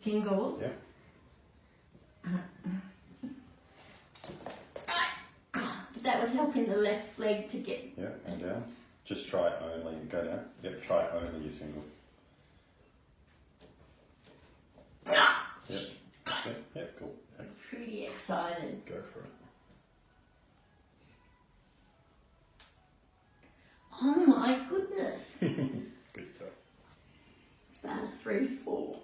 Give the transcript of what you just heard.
single. Yeah. Uh-huh. Right. that was helping the left leg to get. Yeah, and down. Just try it only, go down. Yep, try it only your single. Ah! Yep. Yep, cool. Thanks. Pretty excited. Go for it. Oh my goodness. Good job. It's about a three, four.